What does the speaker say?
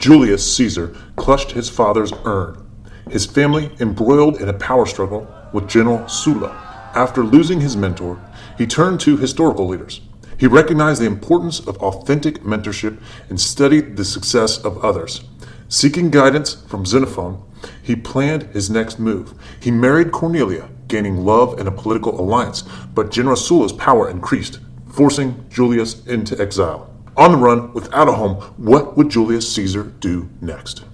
Julius Caesar clutched his father's urn, his family embroiled in a power struggle with General Sulla. After losing his mentor, he turned to historical leaders. He recognized the importance of authentic mentorship and studied the success of others. Seeking guidance from Xenophon, he planned his next move. He married Cornelia, gaining love and a political alliance, but General Sulla's power increased, forcing Julius into exile. On the run, without a home, what would Julius Caesar do next?